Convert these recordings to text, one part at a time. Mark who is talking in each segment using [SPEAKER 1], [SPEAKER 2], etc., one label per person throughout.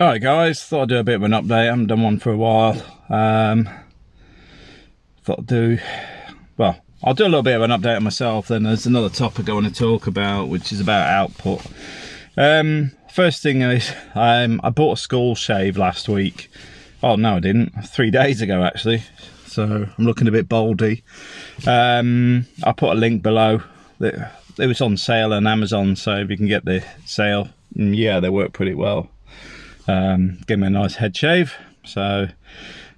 [SPEAKER 1] Alright guys, thought I'd do a bit of an update. I haven't done one for a while. Um, thought I'd do, well, I'll do a little bit of an update on myself. Then there's another topic I want to talk about, which is about output. Um, first thing is, um, I bought a skull shave last week. Oh no, I didn't. Three days ago actually. So I'm looking a bit baldy. Um, I'll put a link below. It was on sale on Amazon, so if you can get the sale, mm, yeah, they work pretty well um, give me a nice head shave. So,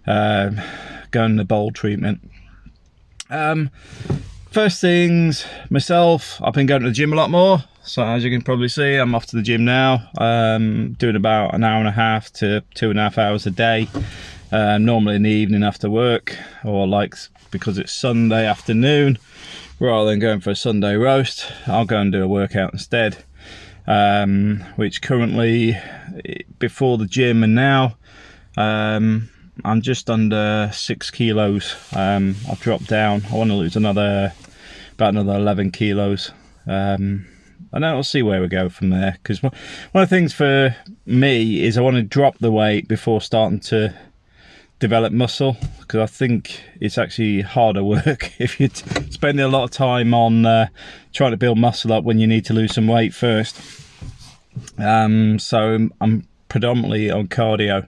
[SPEAKER 1] um, going the bold treatment. Um, first things, myself, I've been going to the gym a lot more. So as you can probably see, I'm off to the gym now. Um, doing about an hour and a half to two and a half hours a day. Uh, normally in the evening after work, or like because it's Sunday afternoon, rather than going for a Sunday roast, I'll go and do a workout instead um, which currently before the gym and now um, I'm just under six kilos. Um, I've dropped down. I want to lose another about another 11 kilos. Um, and then we'll see where we go from there. Because one of the things for me is I want to drop the weight before starting to develop muscle because I think it's actually harder work if you're spending a lot of time on uh, trying to build muscle up when you need to lose some weight first. Um, so I'm predominantly on cardio.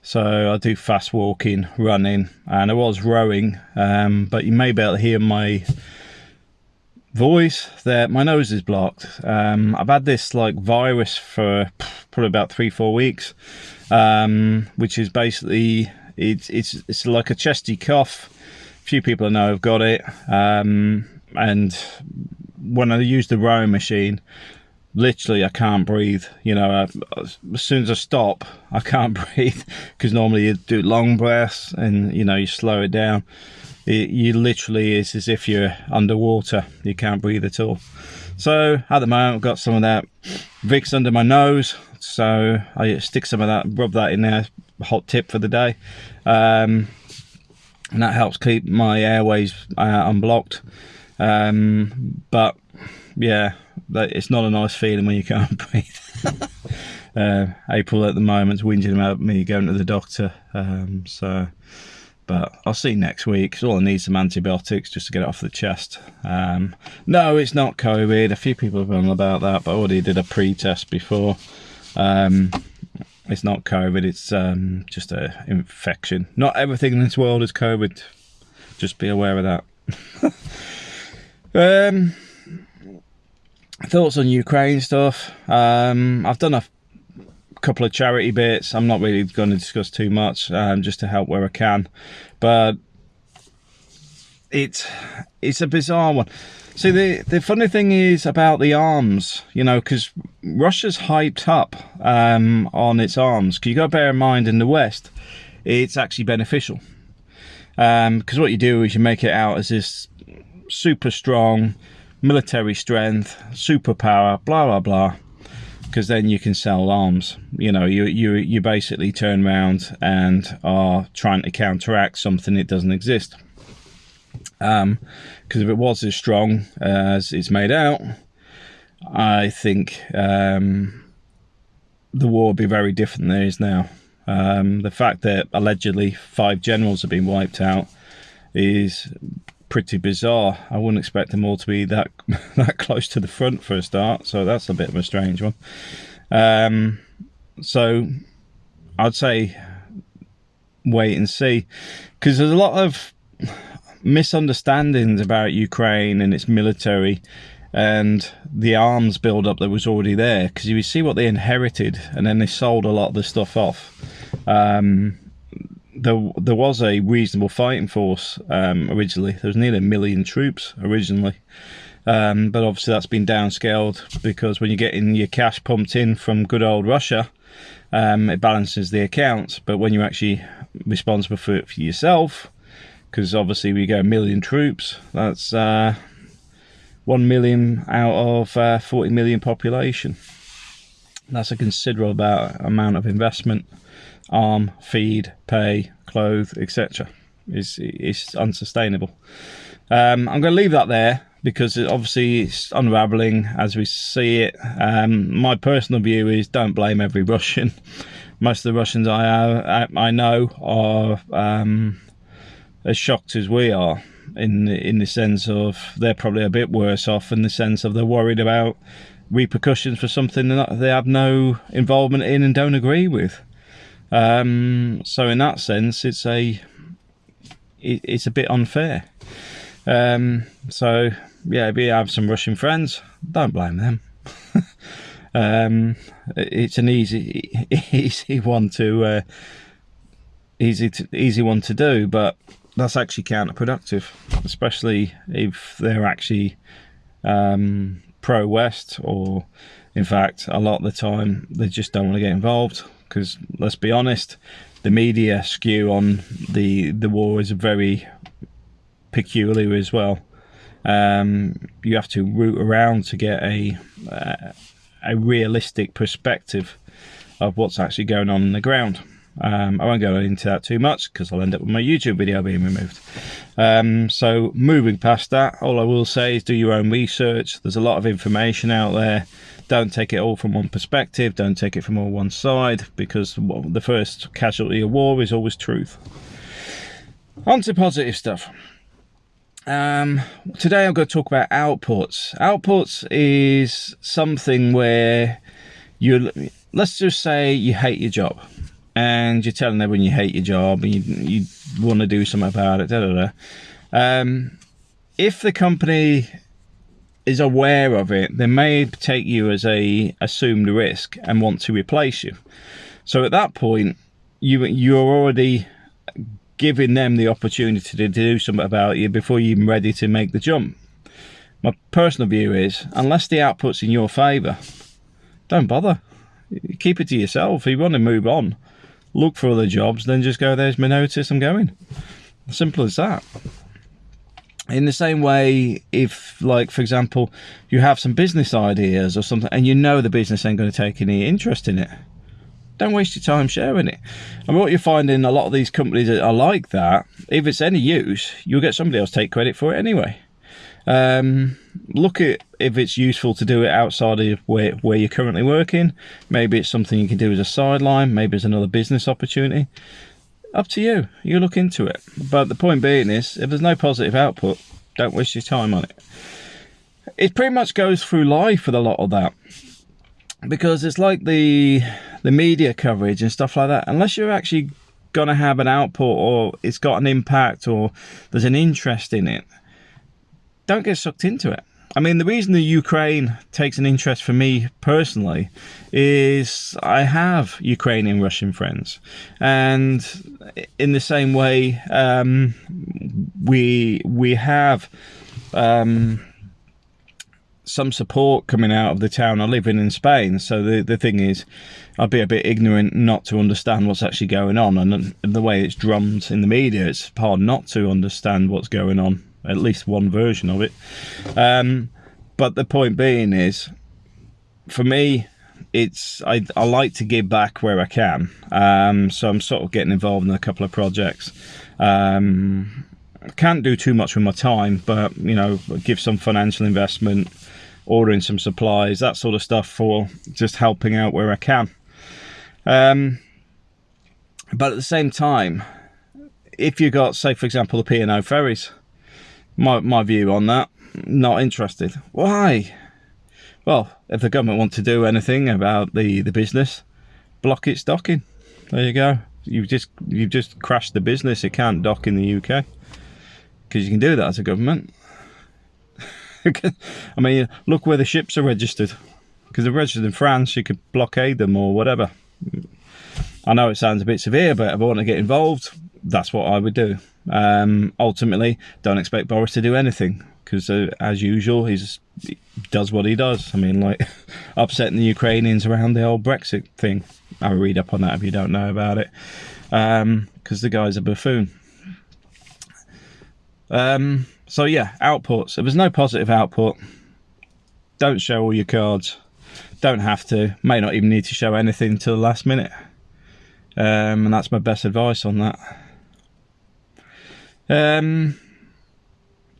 [SPEAKER 1] So I do fast walking, running, and I was rowing. Um, but you may be able to hear my voice that my nose is blocked. Um, I've had this like virus for probably about three, four weeks, um, which is basically it's it's it's like a chesty cough. Few people I know have got it, um, and when I use the rowing machine, literally I can't breathe. You know, I, as soon as I stop, I can't breathe because normally you do long breaths and you know you slow it down. It, you literally is as if you're underwater. You can't breathe at all. So at the moment, I've got some of that Vicks under my nose. So I stick some of that, rub that in there. Hot tip for the day. Um, and that helps keep my airways uh, unblocked. Um, but yeah, it's not a nice feeling when you can't breathe. uh, April at the moment's whinging about me going to the doctor. Um, so, but I'll see next week. Cause all I need some antibiotics just to get it off the chest. Um, no, it's not COVID. A few people have gone about that, but I already did a pre-test before. Um, it's not COVID. It's um, just a infection. Not everything in this world is COVID. Just be aware of that. um, thoughts on Ukraine stuff. Um, I've done a couple of charity bits. I'm not really going to discuss too much, um, just to help where I can. But it's it's a bizarre one. See, the the funny thing is about the arms, you know, because Russia's hyped up um, on its arms. Because you got to bear in mind, in the West, it's actually beneficial. Because um, what you do is you make it out as this super strong military strength, superpower, blah blah blah. Because then you can sell arms. You know, you you you basically turn around and are trying to counteract something that doesn't exist. Um, because if it was as strong as it's made out, I think um, the war would be very different than it is now. Um, the fact that allegedly five generals have been wiped out is pretty bizarre. I wouldn't expect them all to be that that close to the front for a start, so that's a bit of a strange one. Um, so I'd say wait and see, because there's a lot of misunderstandings about Ukraine and its military and the arms build-up that was already there. Because you see what they inherited, and then they sold a lot of the stuff off. Um, there there was a reasonable fighting force um, originally. There was nearly a million troops originally, um, but obviously that's been downscaled because when you're getting your cash pumped in from good old Russia, um, it balances the accounts. But when you're actually responsible for it for yourself, because obviously we get a million troops, that's uh, one million out of uh, 40 million population. That's a considerable amount of investment arm, feed, pay, clothe, etc. is is unsustainable. Um, I'm going to leave that there because it, obviously it's unraveling as we see it. Um, my personal view is don't blame every Russian. Most of the Russians I I know are um, as shocked as we are in in the sense of they're probably a bit worse off in the sense of they're worried about repercussions for something that they have no involvement in and don't agree with. Um, so in that sense, it's a it, it's a bit unfair. Um, so yeah, if you have some Russian friends, don't blame them. um, it's an easy easy one to uh, easy to, easy one to do, but that's actually counterproductive, especially if they're actually um, pro West, or in fact, a lot of the time they just don't want to get involved. Because let's be honest, the media skew on the the war is very peculiar as well. Um, you have to root around to get a uh, a realistic perspective of what's actually going on in the ground. Um, I won't go into that too much because I'll end up with my YouTube video being removed. Um, so moving past that, all I will say is do your own research. There's a lot of information out there. Don't take it all from one perspective. Don't take it from all one side because the first casualty of war is always truth. On to positive stuff. Um, today I'm going to talk about outputs. Outputs is something where you let's just say you hate your job and you're telling everyone you hate your job and you, you want to do something about it. Da, da, da. Um, if the company is aware of it, they may take you as a assumed risk and want to replace you. So at that point, you you're already giving them the opportunity to do something about you before you're even ready to make the jump. My personal view is, unless the output's in your favour, don't bother. Keep it to yourself. You want to move on, look for other jobs, then just go, there's my notice, I'm going. Simple as that. In the same way, if, like, for example, you have some business ideas or something and you know the business ain't going to take any interest in it, don't waste your time sharing it. And what you find in a lot of these companies are like that, if it's any use, you'll get somebody else take credit for it anyway. Um, look at if it's useful to do it outside of where, where you're currently working. Maybe it's something you can do as a sideline. Maybe it's another business opportunity. Up to you. You look into it. But the point being is, if there's no positive output, don't waste your time on it. It pretty much goes through life with a lot of that. Because it's like the the media coverage and stuff like that. Unless you're actually going to have an output or it's got an impact or there's an interest in it, don't get sucked into it. I mean, the reason the Ukraine takes an interest for me personally is I have Ukrainian Russian friends, and in the same way, um, we we have um, some support coming out of the town I live in in Spain. So the the thing is, I'd be a bit ignorant not to understand what's actually going on, and the way it's drummed in the media, it's hard not to understand what's going on at least one version of it. Um, but the point being is, for me, it's I, I like to give back where I can. Um, so I'm sort of getting involved in a couple of projects. Um, can't do too much with my time, but you know, give some financial investment, ordering some supplies, that sort of stuff for just helping out where I can. Um, but at the same time, if you got, say, for example, the P&O ferries, my, my view on that, not interested. Why? Well, if the government want to do anything about the, the business, block its docking. There you go. You've just you've just crashed the business. It can't dock in the UK because you can do that as a government. I mean, look where the ships are registered. Because they're registered in France, you could blockade them or whatever. I know it sounds a bit severe, but if I want to get involved, that's what I would do. Um, ultimately, don't expect Boris to do anything because, uh, as usual, he's, he does what he does. I mean, like upsetting the Ukrainians around the old Brexit thing. I'll read up on that if you don't know about it, because um, the guy's a buffoon. Um, so yeah, outputs. If there's no positive output, don't show all your cards. Don't have to. May not even need to show anything until the last minute. Um, and that's my best advice on that. Um,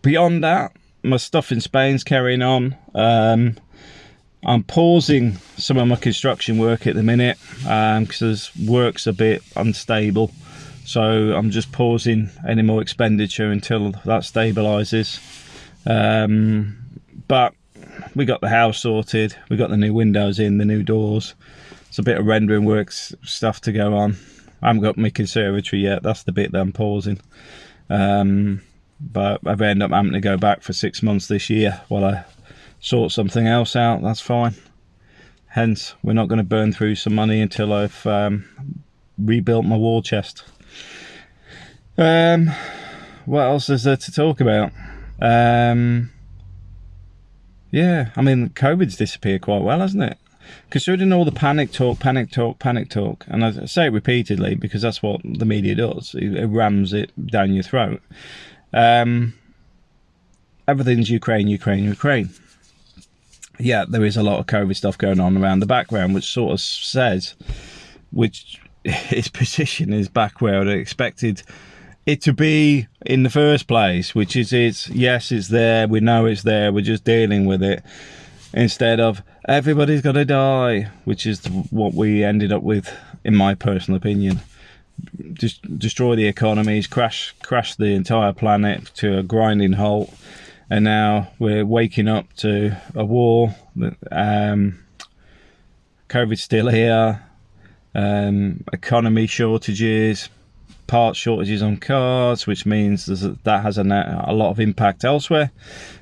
[SPEAKER 1] beyond that, my stuff in Spain's carrying on. Um, I'm pausing some of my construction work at the minute because um, work's a bit unstable. So I'm just pausing any more expenditure until that stabilises. Um, but we got the house sorted. We got the new windows in, the new doors. It's a bit of rendering works stuff to go on. I haven't got my conservatory yet. That's the bit that I'm pausing. Um, but I've ended up having to go back for six months this year while I sort something else out. That's fine. Hence, we're not going to burn through some money until I've um, rebuilt my war chest. Um, what else is there to talk about? Um, yeah, I mean, COVID's disappeared quite well, hasn't it? Considering all the panic talk, panic talk, panic talk, and I say it repeatedly because that's what the media does. It, rams it down your throat. Um, everything's Ukraine, Ukraine, Ukraine. Yeah, there is a lot of COVID stuff going on around the background, which sort of says, which its position is back where I expected it to be in the first place, which is it's yes, it's there, we know it's there, we're just dealing with it, instead of everybody's to die, which is what we ended up with, in my personal opinion. Just destroy the economies, crash crash the entire planet to a grinding halt, and now we're waking up to a war. Um, COVID's still here, um, economy shortages, part shortages on cars, which means that has a, a, lot of impact elsewhere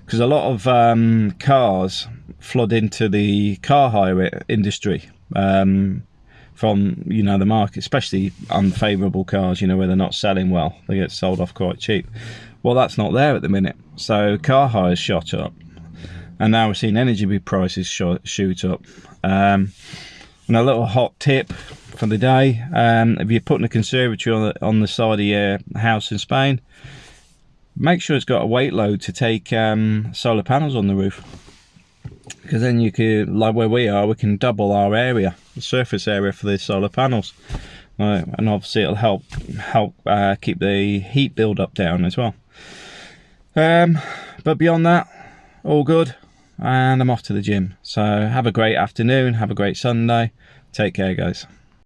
[SPEAKER 1] because a lot of um, cars flood into the car hire industry um, from you know the market, especially unfavourable cars. You know where they're not selling well, they get sold off quite cheap. Well, that's not there at the minute, so car hires shot up, and now we're seeing energy prices shoot up. Um, and a little hot tip for the day. Um, if you're putting a conservatory on the, on the side of your house in Spain, make sure it's got a weight load to take um, solar panels on the roof. Because then you could, like where we are, we can double our area, the surface area for the solar panels. Uh, and obviously it'll help help uh, keep the heat build up down as well. Um, but beyond that, all good. And I'm off to the gym. So have a great afternoon. Have a great Sunday. Take care, guys.